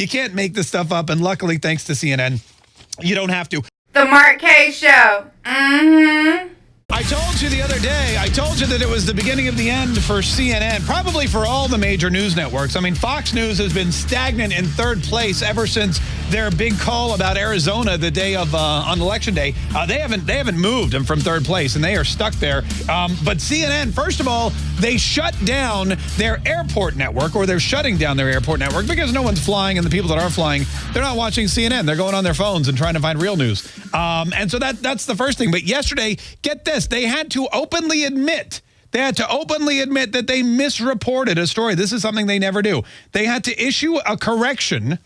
You can't make this stuff up. And luckily, thanks to CNN, you don't have to. The Mark K Show. Mm-hmm. I told you the other day, I told you that it was the beginning of the end for CNN, probably for all the major news networks. I mean, Fox News has been stagnant in third place ever since their big call about Arizona the day of uh, on election day. Uh, they haven't they haven't moved them from third place, and they are stuck there. Um, but CNN, first of all, they shut down their airport network, or they're shutting down their airport network because no one's flying, and the people that are flying, they're not watching CNN. They're going on their phones and trying to find real news. Um, and so that that's the first thing. But yesterday, get this, they had to openly admit. They had to openly admit that they misreported a story. This is something they never do. They had to issue a correction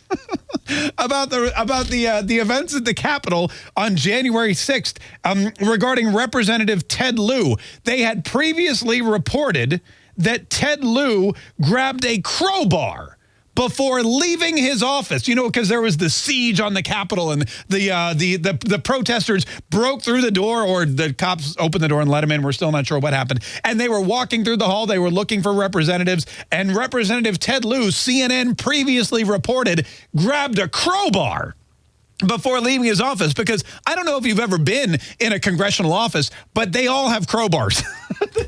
about the about the uh, the events at the Capitol on January 6th um, regarding Representative Ted Lieu. They had previously reported that Ted Lieu grabbed a crowbar before leaving his office. You know, because there was the siege on the Capitol and the, uh, the the the protesters broke through the door, or the cops opened the door and let him in. We're still not sure what happened. And they were walking through the hall. They were looking for representatives, and Representative Ted Lieu, CNN previously reported, grabbed a crowbar before leaving his office because I don't know if you've ever been in a congressional office, but they all have crowbars.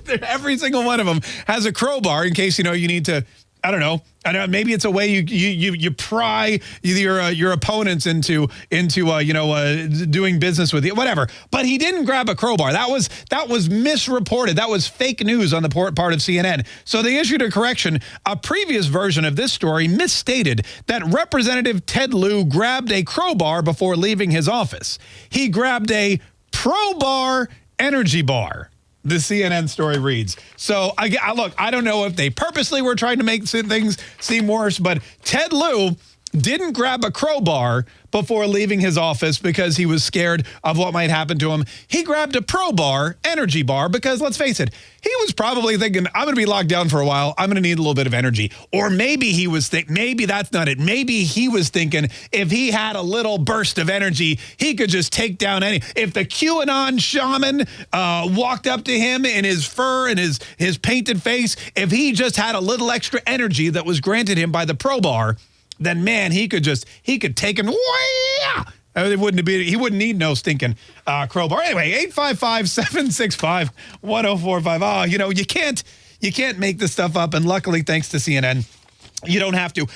Every single one of them has a crowbar in case, you know, you need to I don't know. I know maybe it's a way you you you, you pry your uh, your opponents into into uh, you know uh, doing business with you, whatever. But he didn't grab a crowbar. That was that was misreported. That was fake news on the part of CNN. So they issued a correction. A previous version of this story misstated that Representative Ted Lieu grabbed a crowbar before leaving his office. He grabbed a Pro Bar energy bar the CNN story reads. So I, I, look, I don't know if they purposely were trying to make things seem worse, but Ted Lieu didn't grab a crowbar before leaving his office because he was scared of what might happen to him. He grabbed a pro bar, energy bar, because let's face it, he was probably thinking, I'm going to be locked down for a while. I'm going to need a little bit of energy. Or maybe he was thinking, maybe that's not it. Maybe he was thinking if he had a little burst of energy, he could just take down any. If the QAnon shaman uh, walked up to him in his fur and his, his painted face, if he just had a little extra energy that was granted him by the pro bar, then man, he could just he could take him. It wouldn't be he wouldn't need no stinking uh, crowbar. Anyway, 855-765-1045. Oh, you know, you can't you can't make this stuff up. And luckily, thanks to CNN, you don't have to.